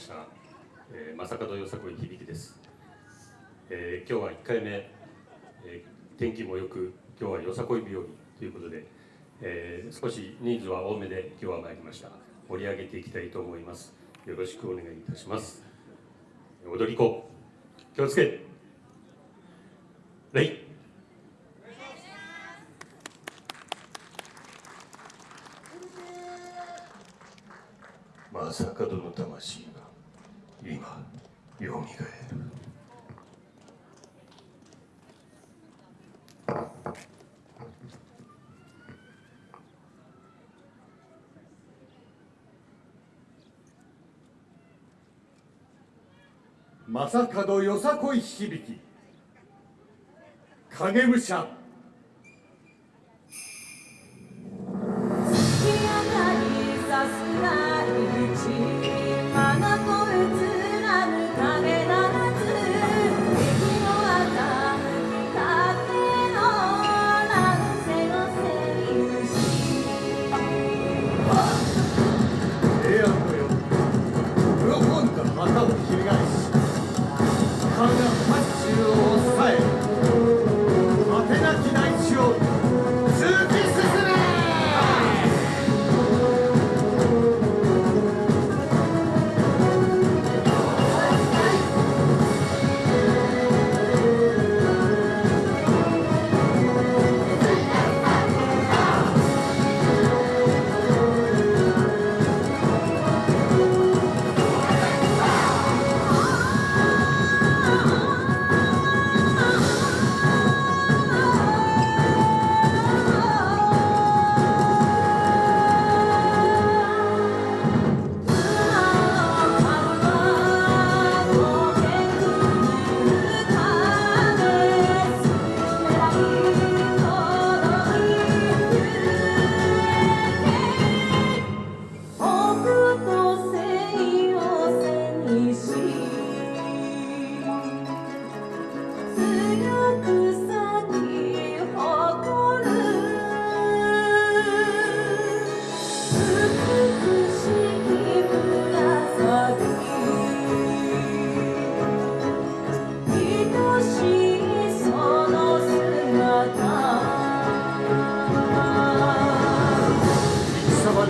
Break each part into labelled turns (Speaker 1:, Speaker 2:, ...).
Speaker 1: した、えー、正門よさこい響です、えー、今日は1回目、えー、天気もよく今日はよさこい日和ということで、えー、少し人数は多めで今日は参りました。盛り上げていきたいと思います。よろしくお願いいたします。踊り子。気をつけ。礼
Speaker 2: 正門の魂が今よみがえる
Speaker 3: 正門よさこい響き。影武者。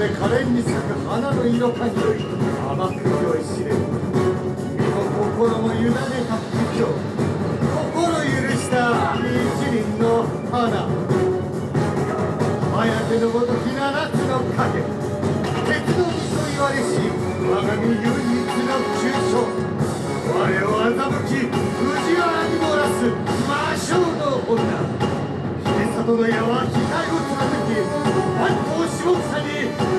Speaker 3: で可憐に咲く花の色かにより甘く酔いしれ。る君の心も委ねた。時ならつの影。鉄の実と言われし我が身唯一の急傷我を欺き藤原に漏らす魔性の女。秀里の矢は機械を貫き万頭下草に